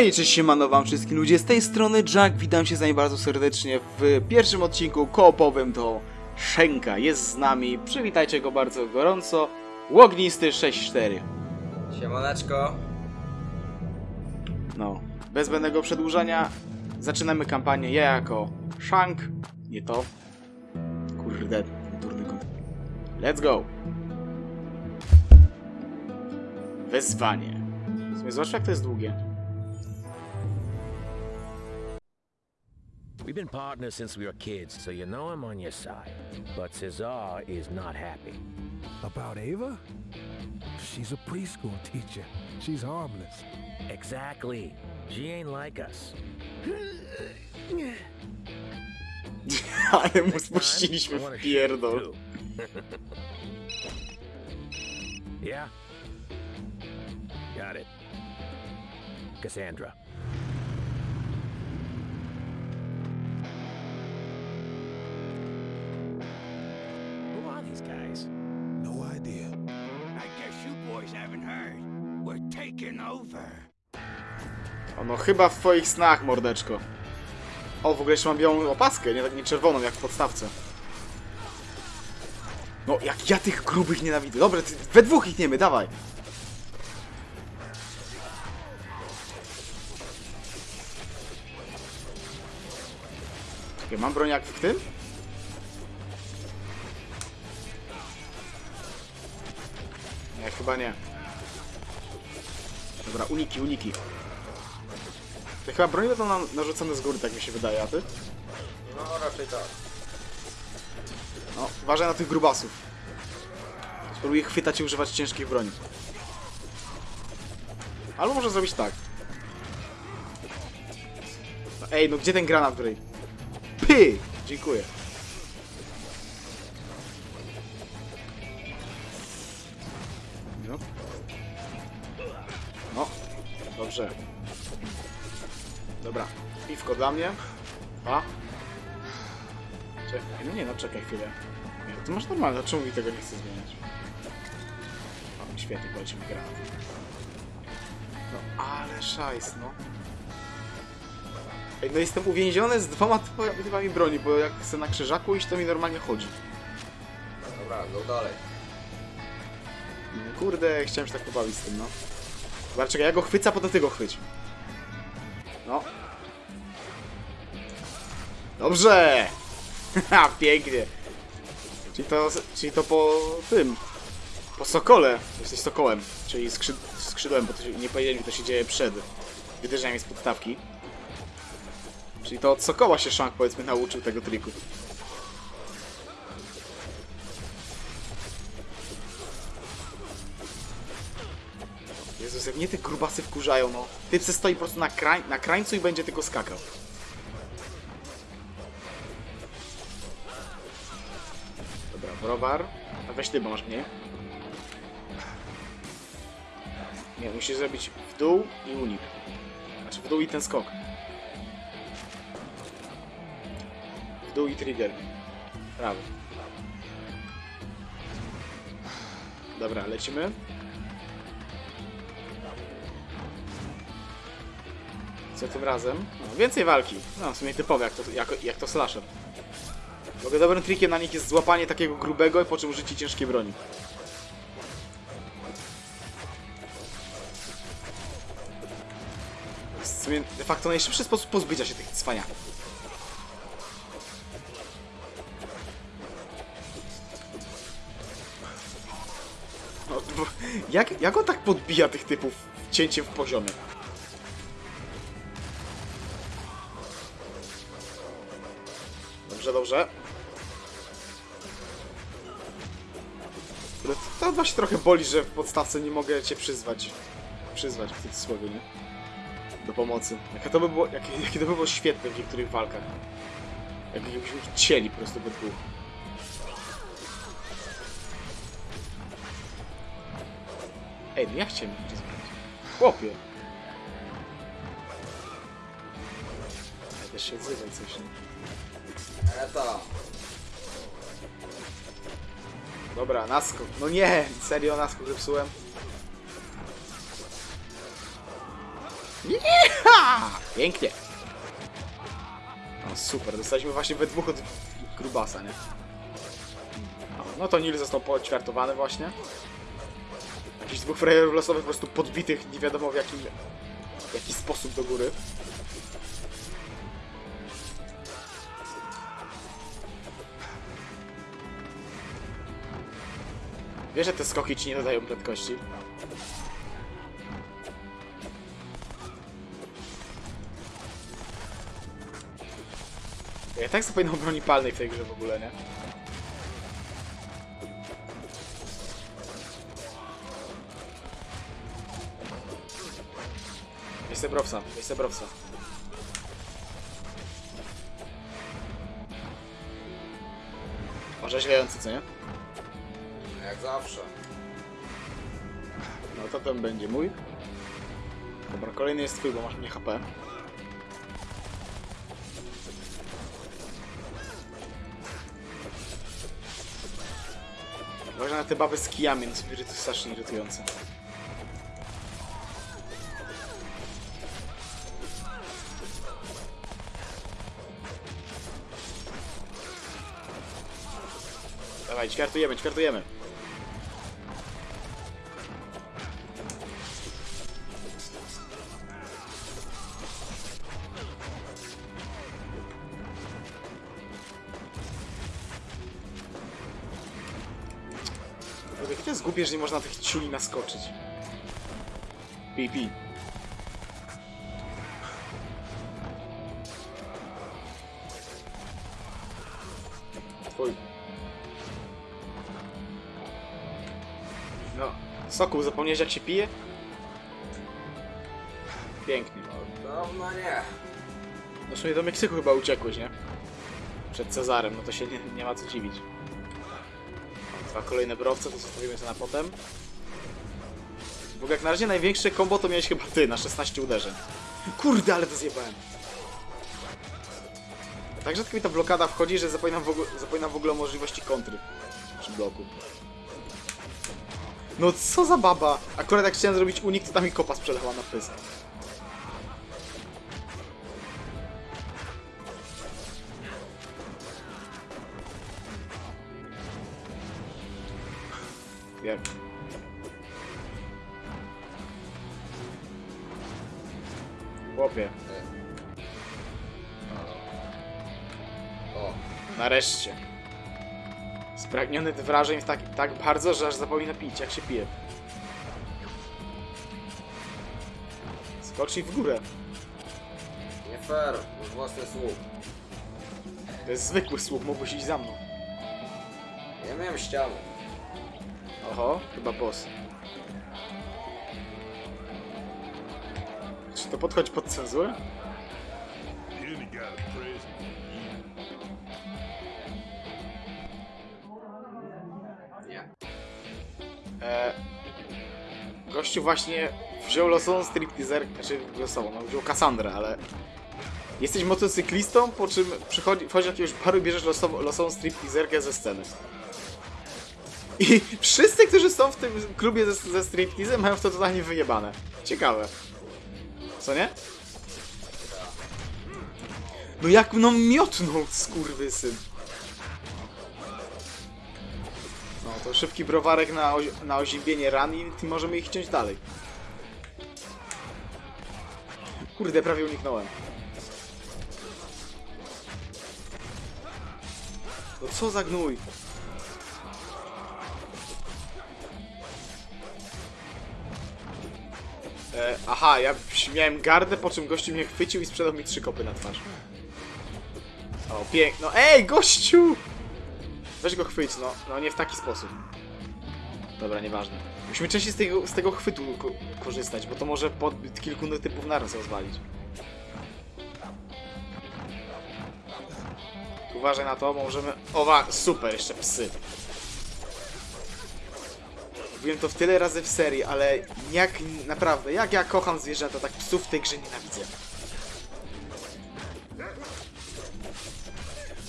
Hej, cześć siemano wam wszystkim ludzie, z tej strony Jack, witam się z wami bardzo serdecznie w pierwszym odcinku koopowym do Shenka. Jest z nami, przywitajcie go bardzo gorąco, Łognisty 64. Siemaneczko. No, bez zbędnego przedłużania, zaczynamy kampanię ja jako Shank, nie to, kurde, durny kąt. Let's go! Wezwanie. W sumie zwłaszcza jak to jest długie. We've been partners since we were kids, so you know I'm on your side. But Cesar is not happy. About Ava? She's a preschool teacher. She's harmless. Exactly. She ain't like us. Ale mu Next time, spuściliśmy I wanna w shoot pierdol. too. yeah? Got it. Cassandra. Guys? No idea. I guess you boys haven't heard. We're taking over. Ono chyba w twoich snach, mordeczko. O, w ogóle jeszcze mam białą opaskę, nie, tak nie czerwoną jak w podstawce. No, jak ja tych grubych nienawidzę. Dobra, ty, we dwóch ich niemy, dawaj. Czekaj, mam broń jak w tym? Chyba nie. Dobra, uniki, uniki. To chyba broń będą nam narzucone z góry, tak mi się wydaje, a ty? No raczej tak. No, uważaj na tych grubasów. Spróbuję chwytać i używać ciężkich broni. Albo może zrobić tak. No, ej, no gdzie ten granat, Grey? Py! Dziękuję. Dla mnie. A? Czekaj, no nie no, czekaj chwilę. Nie, to masz normalne, czemu mi tego nie chce zmieniać? O, świetnie, poleci mi granat. No, ale szajs, no. Ej, no jestem uwięziony z dwoma typami, broni, bo jak chcę na krzyżaku iść, to mi normalnie chodzi. Dobra, go dalej. No, Kurde, chciałem się tak pobawić z tym, no. Dobra, czekaj, ja go chwycę, potem ty go chwyć. Dobrze! Haha, pięknie. Czyli to, czyli to po tym, po sokole. Jesteś sokołem, czyli skrzyd skrzydłem, bo to się, nie powiedzieli mi, to się dzieje przed wyderzeniem z podstawki. Czyli to od sokoła się Shank, powiedzmy, nauczył tego triku. Jezus, jak mnie te grubasy wkurzają, no. Typ se stoi po prostu na, krań na krańcu i będzie tylko skakał. Browar. A weź ty, bo masz mniej. Nie, musisz zrobić w dół i unik. Znaczy w dół i ten skok. W dół i trigger. Prawy. Dobra, lecimy. Co tym razem? No, więcej walki. No, w sumie typowe, jak to, jak, jak to slasher. Ogóle dobrym trikiem na nich jest złapanie takiego grubego i po czym użycie ciężkiej broni. W sumie de facto najszybszy sposób pozbycia się tych cwaniaków. No, jak, jak on tak podbija tych typów cięciem w poziomie? Dobrze, dobrze. Ale To, to właśnie trochę boli, że w podstawce nie mogę cię przyzwać. Przyzwać w cudzysłowie, nie? Do pomocy. Jakie to by było, jakie, jakie to by było świetne w niektórych walkach. Jakbyśmy ich cieli po prostu we dwóch. Ej, no ja chciałem ich przyzwać. Chłopie. Ej, też się odzywaj coś, nie? Eta. Dobra, naskok. No nie, serio naskok zepsułem. Nie! Aha! Pięknie. No super, dostaliśmy właśnie we dwóch od grubasa, nie? No, to Nil został poćwiartowany właśnie. Jakiś dwóch frajerów losowych po prostu podbitych nie wiadomo w jakim w jaki sposób do góry. Wiesz, że te skoki ci nie dodają prędkości? Ja tak sobie powinno broni palnej w tej grze w ogóle, nie? Jest Browsa, jest Browsa. Orzeźwiający, co nie? Zawsze. No to ten będzie mój. Dobra, kolejny jest twój, bo masz mnie HP. Uważaj na te baby z kijami, no sobie, to strasznie irytujące. Dawaj, ćwiartujemy, ćwiartujemy. Kurde, Jakie to jest głupie, że nie można na tych ciuli naskoczyć. Pi, pi. Twój. No, Sokół, zapomniałeś jak się pije? Pięknie. Dawno nie. No w sumie do Meksyku chyba uciekłeś, nie? Przed Cezarem, no to się nie, nie ma co dziwić. Dwa kolejne browce, to zostawimy sobie na potem. Ogóle jak na razie największe combo to miałeś chyba ty, na 16 uderzeń. Kurde, ale to zjebałem. Tak rzadko mi ta blokada wchodzi, że zapominam w ogóle, zapominam w ogóle o możliwości kontry przy bloku. No co za baba! Akurat jak chciałem zrobić unik, to tam mi kopa sprzedała na pysk. Jak? Chłopie, O, nareszcie. Spragniony wrażeń tak, tak bardzo, że aż zapomina pić, jak się pije. Skocznij w górę. nie fair. Już własny słup. To jest zwykły słup, mógłbyś iść za mną. Ja miałem ścianę. Oho, chyba boss. Czy to podchodzi pod cenzurę? Nie. E, gościu właśnie wziął losową stripteaser, znaczy losową, no wziął Cassandrę, ale jesteś motocyklistą, po czym przychodzi, wchodzi jakiegoś baru i bierzesz losową, losową stripteaserkę ze sceny. I wszyscy, którzy są w tym klubie ze, ze stripteasem mają w to totalnie wyjebane. Ciekawe. Co nie? No jak no miotnął, skurwysyn. No to szybki browarek na, na oziębienie ran i możemy ich ciąć dalej. Kurde, prawie uniknąłem. No co za gnój? E, aha, ja miałem gardę, po czym gościu mnie chwycił i sprzedał mi trzy kopy na twarz. O, piękno. Ej, gościu! Weź go chwyć, no. No nie w taki sposób. Dobra, nieważne. Musimy częściej z tego, z tego chwytu ko korzystać, bo to może pod kilku typów naraz rozwalić. Uważaj na to, bo możemy... Owa, super, jeszcze psy. Mówiłem to w tyle razy w serii, ale jak naprawdę, jak ja kocham zwierzęta, tak psów w tej grze nienawidzę.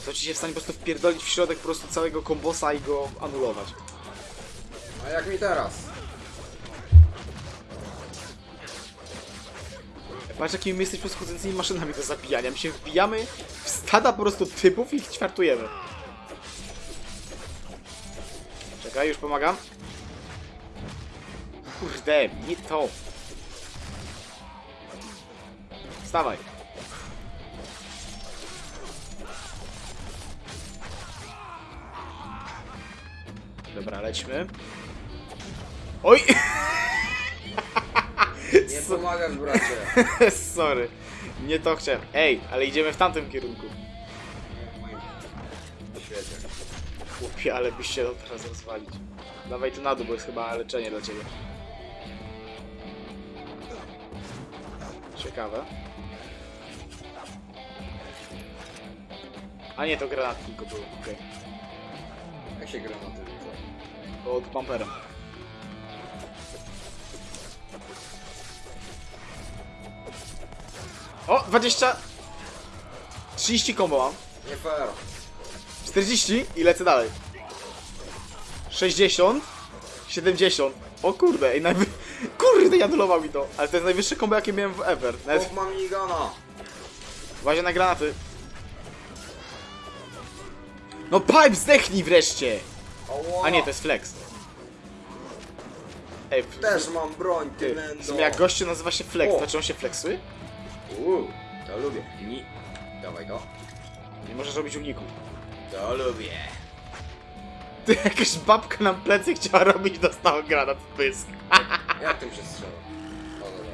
To ci się w stanie po prostu wpierdolić w środek po prostu całego kombosa i go anulować. A jak mi teraz? Patrz jakimi my jesteśmy schodzącymi maszynami do zabijania. My się wbijamy w stada po prostu typów i ich ćwiartujemy. Czekaj, już pomagam. Kurde, nie to. Wstawaj. Dobra, lećmy. Oj! Nie pomagasz, bracie. Sorry. Nie to chciałem. Ej, ale idziemy w tamtym kierunku. Chłopie, ale byś się dał teraz rozwalić. Dawaj tu na dół, bo jest chyba leczenie dla ciebie. Ciekawe. A nie, to granat tylko był. Okej. Jak się gra na tym? Pod bumperem. O, 20! 30 kombo mam. Nie fair. 40 i lecę dalej. 60. 70. O kurde, i najwy... I anulował mi to. Ale to jest najwyższe kombo, jakie miałem w ever. Nawet Chłop ma minigana. Uważaj na granaty. No pipe, zdechnij wreszcie! A nie, to jest flex. Ej, Też mam broń, ty ty, w sumie jak gościu nazywa się flex, O. to czy on się flexuje? Uuu, to lubię. Ni. Dawaj go. Nie możesz robić uniku. To lubię. Ty, jakaś babka nam plecy chciała robić, dostała granat w pysk. Jak tym się strzela? O, dobra.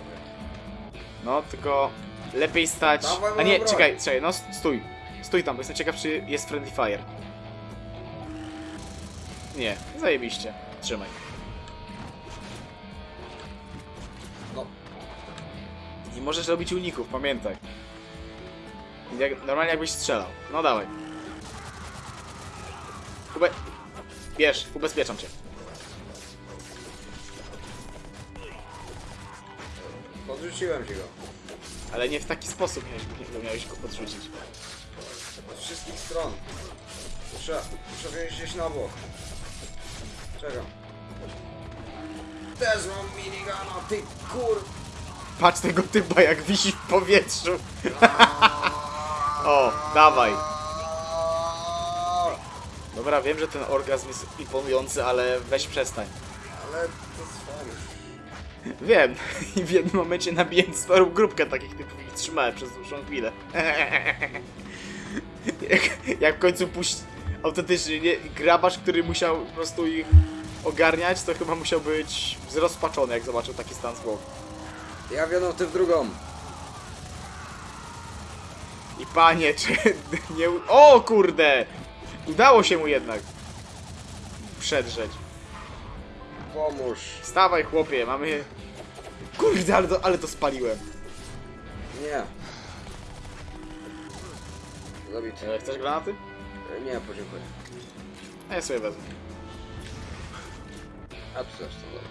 No, tylko lepiej stać... Dawaj, A nie, broń. czekaj, czekaj, no stój. Stój tam, bo jestem ciekaw, czy jest friendly fire. Nie, zajebiście. Trzymaj. No, Nie możesz robić uników, pamiętaj. Jak, normalnie jakbyś strzelał. No dawaj. Ube... Bierz, ubezpieczam cię. Podrzuciłem ci go. Ale nie w taki sposób miałeś, miałeś go podrzucić. Z wszystkich stron. Muszę, muszę wziąć gdzieś na bok. Czekam. Też mam minigana, ty kur... Patrz tego typa jak wisi w powietrzu. o, dawaj. Dobra, wiem, że ten orgazm jest imponujący, ale weź przestań. Ale to jest fajne. Wiem, i w jednym momencie nabiłem sporą grupkę takich typów i trzymałem przez dłuższą chwilę. jak, jak w końcu puść autentycznie nie, grabarz, który musiał po prostu ich ogarniać, to chyba musiał być zrozpaczony, jak zobaczył taki stan zwłok. Ja w jedną, ty w drugą. I panie, czy nie... O kurde! Udało się mu jednak przedrzeć. Pomóż. Stawaj chłopie, mamy... Kurde, ale to, ale to spaliłem. Nie. Zabity. E, Chcesz granaty? Nie, podziękuję. A ja sobie wezmę. A tu zresztą, dobra.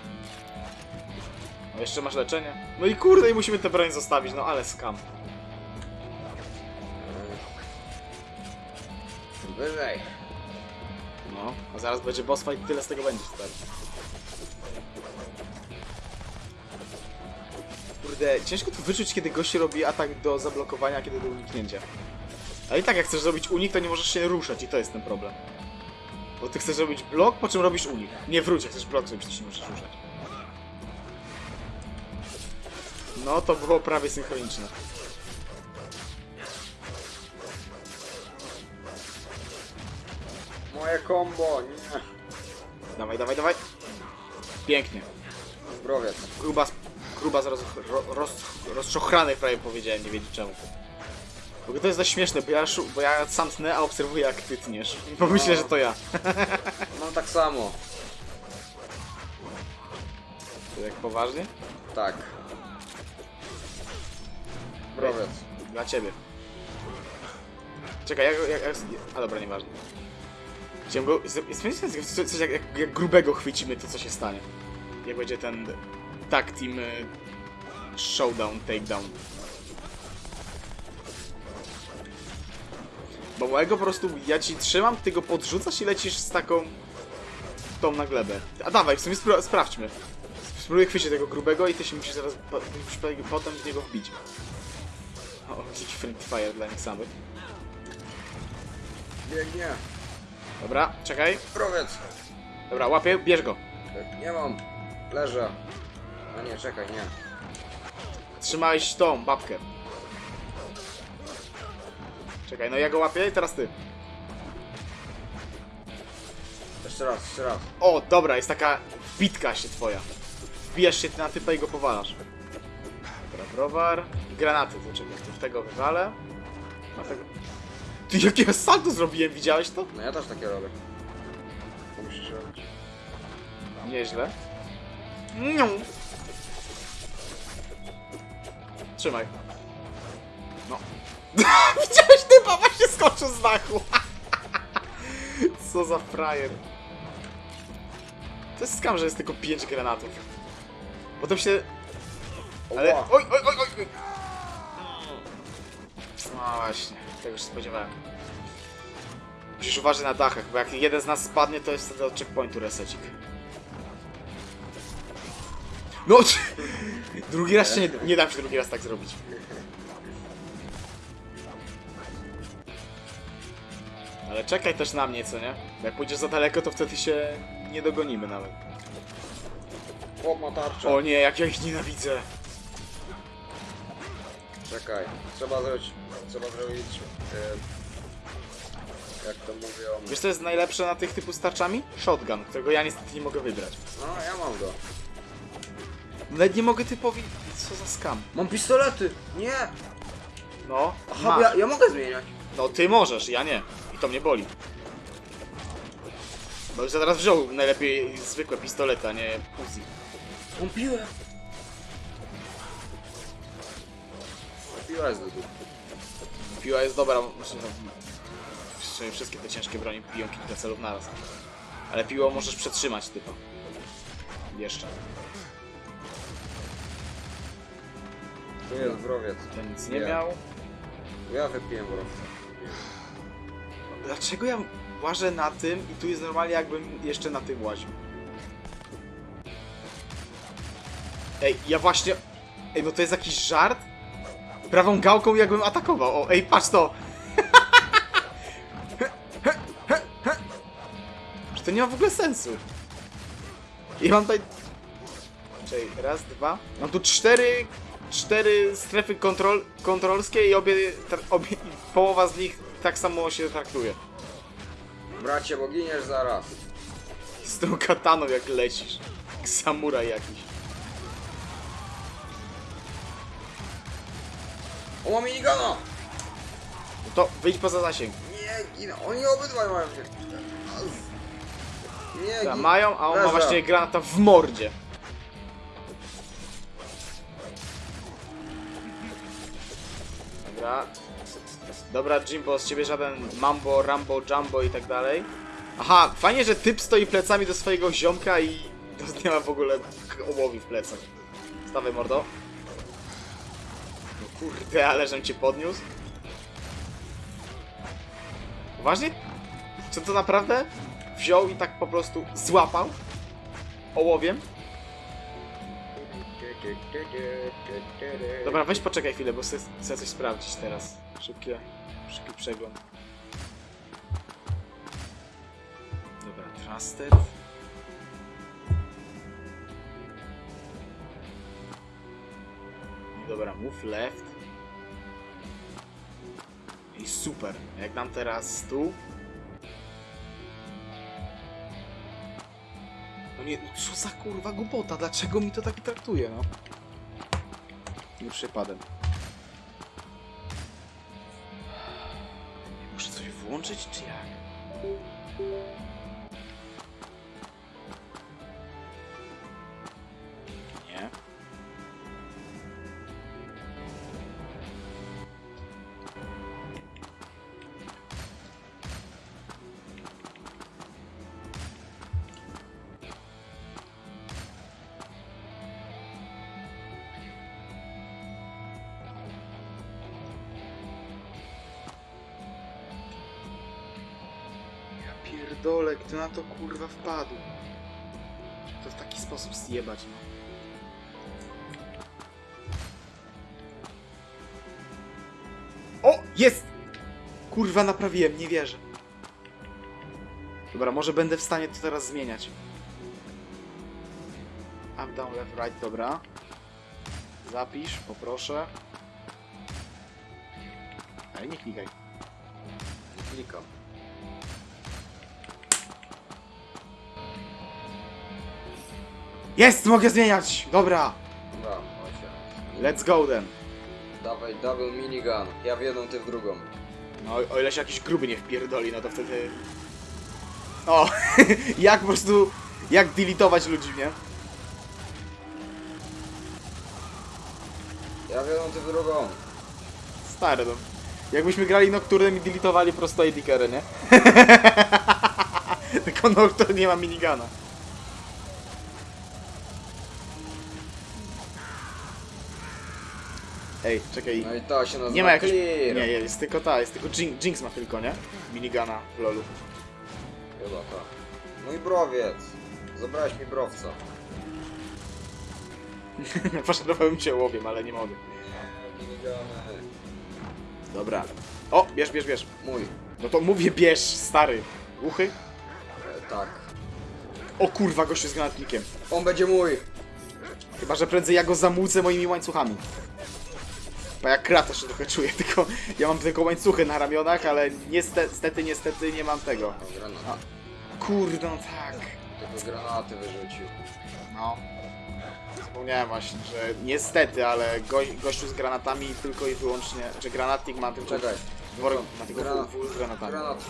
No jeszcze masz leczenie? No i kurde, i musimy tę broń zostawić, no ale skam. Wyżej. No, a zaraz będzie boss fight tyle z tego będzie, stary. Kurde, ciężko tu wyczuć, kiedy gość robi atak do zablokowania, kiedy do uniknięcia. Ale i tak, jak chcesz zrobić unik, to nie możesz się ruszać i to jest ten problem. Bo ty chcesz zrobić blok, po czym robisz unik. Nie wróć, jak chcesz blok zrobić, to się nie możesz ruszać. No, to było prawie synchroniczne. Moje combo, nie. Dawaj, dawaj, dawaj. Pięknie. Zdrowiec. Gruba, gruba z roz, ro, roz, rozczochrany prawie powiedziałem, nie wiedzieć czemu. Ogóle to jest dość śmieszne, bo ja, bo ja sam tnę, a obserwuję jak ty tniesz. I pomyślę, że to ja. Mam tak samo. To jak poważnie? Tak. Zdrowiec. Dla ciebie. Czekaj, jak, jak, jak A dobra, nieważne. Chciałem go... Spędzimy coś coś jak, jak, jak grubego chwycimy, to co się stanie. Jak będzie ten... Tag team... y, Showdown, takedown. Bo mojego po prostu ja ci trzymam, ty go podrzucasz i lecisz z taką... tą na glebę. A dawaj, w sumie spra sprawdźmy. Spróbuję chwycić tego grubego i ty się musisz zaraz po- musisz po- potem w niego wbić. O, jakiś friend fire dla nich samych. Biegnie. Dobra, czekaj. Prowiedz. Dobra, łapię, bierz go. Nie mam. Leżę. A nie, czekaj, nie. Trzymałeś tą babkę. Czekaj, no ja go łapię i teraz ty. Jeszcze raz, jeszcze raz. O, dobra, jest taka bitka się twoja. Wbijasz się ty na typa i go powalasz. Dobra, browar. Granaty, to czekaj, to w tego wywalę. A tego... Ty, jakie salto zrobiłem, widziałeś to? No ja też takie robię. To musisz robić. Nieźle. Niu. Trzymaj. No. Widziałeś typa, właśnie skoczył z dachu. Co za frajer. To jest skam, że jest tylko 5 granatów. Potem się... Ale... Oj, oj, oj! oj. No właśnie, tego się spodziewałem. Musisz uważać na dachach, bo jak jeden z nas spadnie, to jest wtedy od checkpointu resecik. No! Drugi raz się nie, nie dam się drugi raz tak zrobić. Ale czekaj też na mnie, co nie? Bo jak pójdziesz za daleko, to wtedy się nie dogonimy nawet. Chłop ma tarczę. O nie, jak ja ich nienawidzę. Czekaj. Trzeba zrobić... Trzeba zrobić... E, jak to mówią... Wiesz co jest najlepsze na tych typu starczami? Shotgun, którego ja niestety nie mogę wybrać. No, ja mam go. Nawet nie mogę typowi... Co za skam. Mam pistolety! Nie! No, Aha, masz. ja, ja mogę zmieniać. No ty możesz, ja nie. I to mnie boli. Bo już zaraz wziął najlepiej zwykłe pistolety, a nie Uzi. Mam piłę. Piła jest do dupy. Piła jest dobra, znaczy, no, w sumie wszystkie te ciężkie broni piją kilka celów naraz. Ale piłą możesz przetrzymać typa. Jeszcze. Tu jest wrowiec. Ten nic nie Nie. miał. Ja wypiłem wrowca. Dlaczego ja łażę na tym i tu jest normalnie jakbym jeszcze na tym łaził? Ej, ja właśnie... Ej, no to jest jakiś żart? Prawą gałką jakbym atakował. O, ej, patrz to! Że to nie ma w ogóle sensu. I mam tutaj... Czekaj, raz, dwa... Mam tu cztery... Cztery strefy kontrol, kontrolskie i obie, obie... Połowa z nich tak samo się traktuje. Bracie, bo giniesz zaraz. Z tą kataną jak lecisz. Jak samuraj jakiś. O, mam minigana! No to wyjdź poza zasięg. Nie. Oni obydwaj mają się. Nie, gin... mają, a on ma Leżę. właśnie granata w mordzie. Dobra. Dobra, Jimbo, z ciebie żaden Mambo, Rambo, Jumbo i tak dalej. Aha, fajnie, że typ stoi plecami do swojego ziomka i nie ma w ogóle ołowi w plecach. Stawaj, mordo. No kurde, ale żem cię podniósł. Uważnie? Czy to naprawdę wziął i tak po prostu złapał ołowiem? Dobra, weź poczekaj chwilę, bo chcę, chcę coś sprawdzić teraz. Szybkie, szybki przegląd. Dobra, trusted. Dobra, move left. I super. Jak dam teraz tu. No co za kurwa głupota, dlaczego mi to tak traktuje, no? Nie przypadem. Muszę coś włączyć, czy jak? kurwa wpadł? To w taki sposób zjebać. O! Jest! Kurwa, naprawiłem, nie wierzę. Dobra, może będę w stanie to teraz zmieniać. Up, down, left, right, dobra. Zapisz, poproszę. Ale nie klikaj. Nie klikam. Jest! Mogę zmieniać! Dobra! Dobra, chodź. Let's go then. Dawaj double minigun. Ja w jedną, ty w drugą. No, o ile się jakiś gruby nie wpierdoli, no to wtedy... O! jak po prostu... Jak deletować ludzi, nie? Ja w jedną, ty w drugą. Stary, no. Jakbyśmy grali Nocturnem i deletowali prosto AD nie? Tylko Nocturne nie ma minigana. Ej, czekaj. No i to się nazywa Nie ma jakiejś... clear. Nie, jest tylko ta, jest tylko Jinx, Jinx ma tylko, nie? Minigana w lolu. Chyba tak. Mój browiec. Zabrałeś mi browca. Poszanowałem cię łowiem, ale nie mogę. Minigany. Dobra. O, bierz, bierz, bierz. Mój. No to mówię bierz, stary. Uchy? E, tak. O kurwa, gościu z granatnikiem. On będzie mój. Chyba, że prędzej ja go zamucę moimi łańcuchami. Bo jak Kratos się trochę czuję, tylko ja mam tylko łańcuchy na ramionach, ale niestety, niestety, nie mam tego. O, granat. Kurde, no tak. Tylko granaty wyrzucił. No. Zapomniałem właśnie, że niestety, ale go, gościu z granatami tylko i wyłącznie, że granatnik ma tylko Czekaj. worek, ma tylko Granat. full, full z granatami. Granat.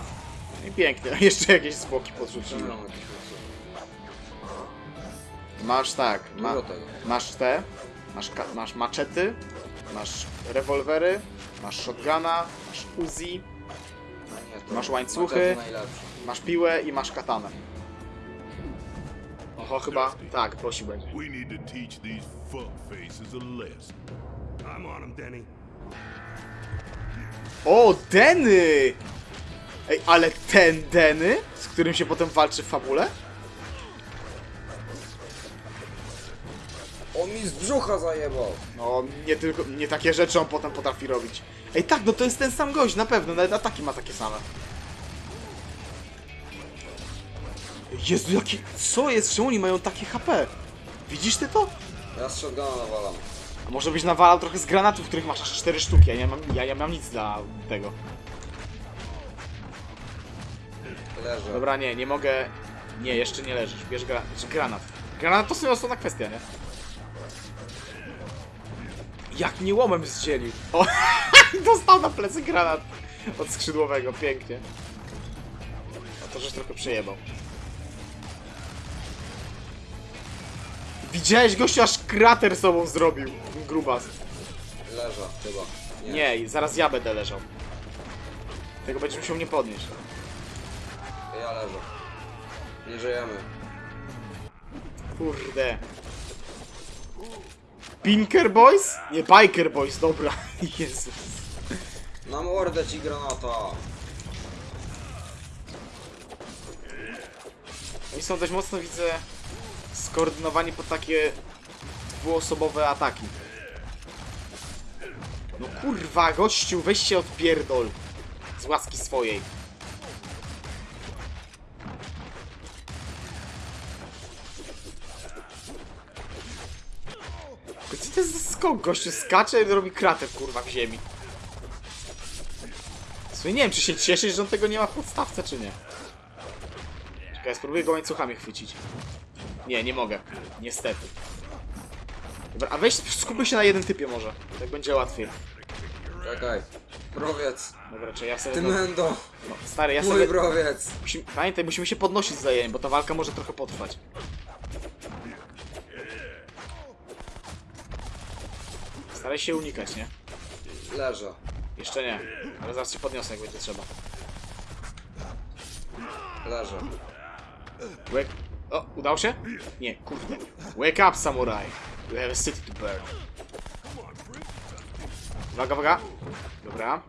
I pięknie, jeszcze jakieś zwłoki Czemu podrzuciłem. Masz tak, ma, masz te, masz, masz maczety, masz rewolwery, masz shotguna, masz Uzi, No nie, Masz łańcuchy? masz piłę i masz katanę. Oho, chyba tak, prosił będzie. We need to teach these fuckfaces a lesson. I'm on him, Denny. O, Deny! Ej, ale ten Deny, z którym się potem walczy w fabule? On mi z brzucha zajebał. No, nie tylko, nie takie rzeczy on potem potrafi robić. Ej, tak, no to jest ten sam gość, na pewno, nawet ataki ma takie same. Jezu, jaki, co jest, czemu oni mają takie HP? Widzisz ty to? Ja z shotguna nawalam. A może byś nawalał trochę z granatów, których masz aż 4 sztuki, ja nie mam, ja, ja mam nic dla tego. Leżę. Dobra, nie, nie mogę, nie, jeszcze nie leżysz, bierz gra, znaczy granat. Granat to sobie osobna kwestia, nie? Jak mnie łomem zdzielił. O, dostał na plecy granat od skrzydłowego, pięknie. A to żeś trochę przejebał. Widziałeś gościu aż krater sobą zrobił, grubas. Leżę, chyba. Nie, i zaraz ja będę leżał. Tego będziesz musiał mnie podnieść. Ja leżę. Nie żyjemy. Kurde. Pinker Boys? Nie, Biker Boys, dobra. Jezus. Na mordę ci granata. Oni są dość mocno, widzę, skoordynowani pod takie dwuosobowe ataki. No kurwa, gościu, weź się odpierdol. Z łaski swojej. Za skok? Gościu skacze i robi kratę, kurwa, w ziemi. Sumie nie wiem, czy się cieszyć, że on tego nie ma w podstawce, czy nie. Czekaj, spróbuję go łańcuchami chwycić. Nie, nie mogę. Niestety. Dobra, a weź skupię się na jednym typie może. Tak będzie łatwiej. Czekaj. Browiec. Dobra, czy ja sobie... Ty No, mendo. no, stary, ja Mój sobie... browiec. Musimy, pamiętaj, musimy się podnosić wzajemnie, bo ta walka może trochę potrwać. Staraj się unikać, nie? Leżę. Jeszcze nie. Ale zaraz się podniosę, jak będzie trzeba. Leżę. Wake... O, udało się? Nie, kurde. Wake up, samurai. You have a city to burn. Uwaga, uwaga. Dobra.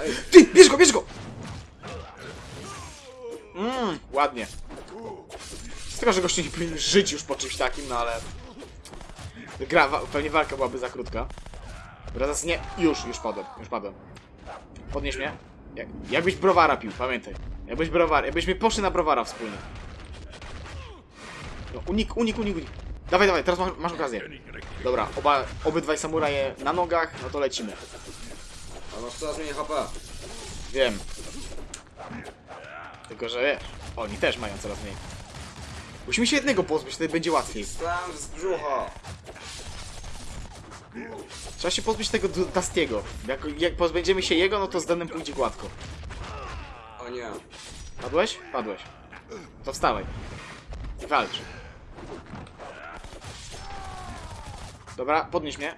Ej. Ty, bierz go, bierz go! Mmm, ładnie. Z tego, że gościu nie powinien żyć już po czymś takim, no ale... Gra, wa- pewnie walka byłaby za krótka. Dobra, zaraz nie. Już, już padłem, już padłem. Podnieś mnie. Jak, jakbyś browara pił, pamiętaj. Jakbyś browar, jakbyśmy poszli na browara wspólnie. No, unik, unik, unik, unik. Dawaj, dawaj, teraz masz, masz okazję. Dobra, oba, obydwaj samuraje na nogach, no to lecimy. A masz coraz mniej HP. Wiem. Tylko, że wiesz, oni też mają coraz mniej. Musimy się jednego pozbyć, wtedy będzie łatwiej. Slam z brzucha. Trzeba się pozbyć tego Du- Dustiego. Jak, jak pozbędziemy się jego, no to z danym pójdzie gładko. O nie. Padłeś? Padłeś. To wstawaj. I walcz. Dobra, podnieś mnie.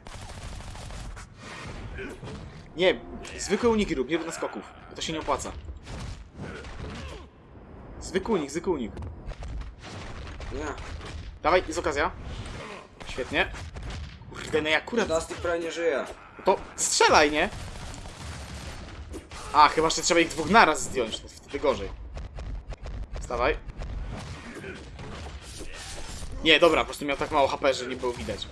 Nie, zwykłe uniki rób, nie rób naskoków. To się nie opłaca. Zwykły unik, zwykły unik. Nie. Dawaj, jest okazja. Świetnie. Kurde, no ja akurat... Dusty prawie nie żyje. To strzelaj, nie? A, chyba, że trzeba ich dwóch naraz zdjąć, to wtedy gorzej. Wstawaj. Nie, dobra, po prostu miał tak mało HP, że nie było widać.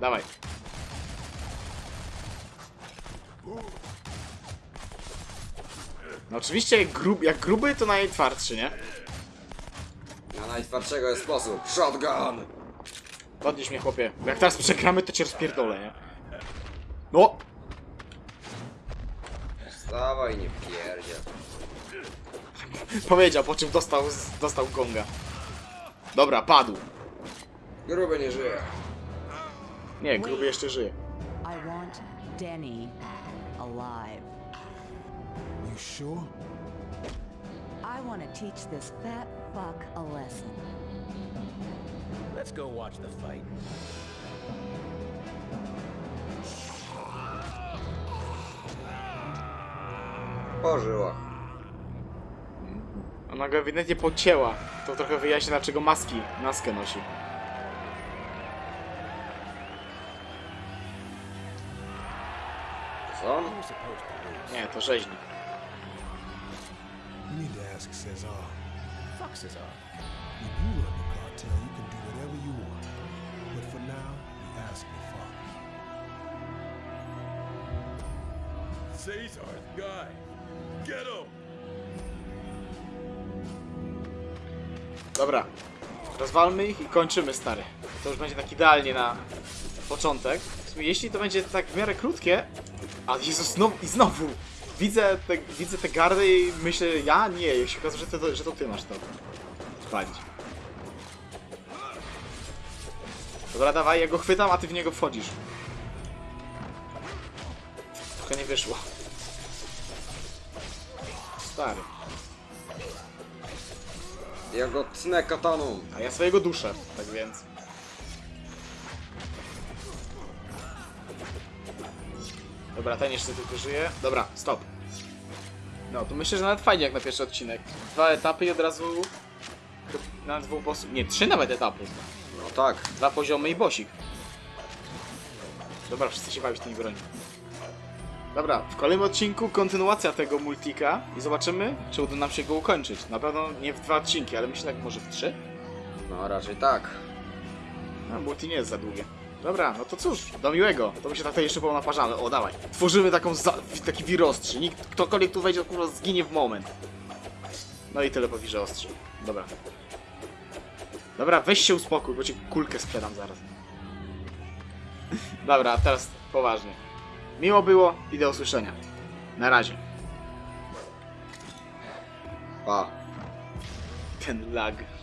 Dawaj. No oczywiście, jak, grub, jak gruby, to najtwardszy, nie? Na najtwardszego jest sposób. Shotgun! Podnieś mnie, chłopie. Bo jak teraz przegramy, to cię rozpierdolę, nie? No! Wstawaj, nie pierdziel. Powiedział, po czym dostał, dostał gonga. Dobra, padł. Gruby nie żyje. Nie, gruby jeszcze żyje. I want Denny alive. You sure? I want to teach this fat fuck a lesson. Let's go watch the fight. Po żyłach. Ona go ewidentnie pocięła. To trochę wyjaśnia, dlaczego maski, maskę nosi. Co? Nie, to rzeźnik. You need to ask Cesar. Fuck Cesar. When you run the cartel, you can do whatever you want. But for now, you ask your father. Caesar's guy. Get him! Dobra. Rozwalmy ich i kończymy, stary. To już będzie tak idealnie na początek. W sumie, jeśli to będzie tak w miarę krótkie... A Jezus, znowu, i znowu! Widzę te, widzę te gardy i myślę, ja? Nie, się okazuje, że to, że to ty masz to spalić. Dobra, dawaj, ja go chwytam, a ty w niego wchodzisz. Trochę nie wyszło. Stary. Ja go tnę kataną. A ja swojego duszę, tak więc. Dobra, ten jeszcze tylko żyje. Dobra, stop. No, to myślę, że nawet fajnie jak na pierwszy odcinek. Dwa etapy i od razu... Na dwóch bossów... Nie, trzy nawet etapy. No tak. Dwa poziomy i bosik. Dobra, wszyscy się bawić tymi broni. Dobra, w kolejnym odcinku kontynuacja tego multika i zobaczymy, czy uda nam się go ukończyć. Na pewno nie w dwa odcinki, ale myślę, jak może w trzy. No raczej tak. No, multi nie jest za długie. Dobra, no to cóż, do miłego. To my się tutaj jeszcze ponaparzamy. O, dawaj. Tworzymy taką za taki wir ostrzy. Nikt, ktokolwiek tu wejdzie, kurwa, zginie w moment. No i tyle po wirze ostrzy. Dobra. Dobra, weź się uspokój, bo ci kulkę sprzedam zaraz. Dobra, teraz poważnie. Miło było i do usłyszenia. Na razie. Pa. Ten lag.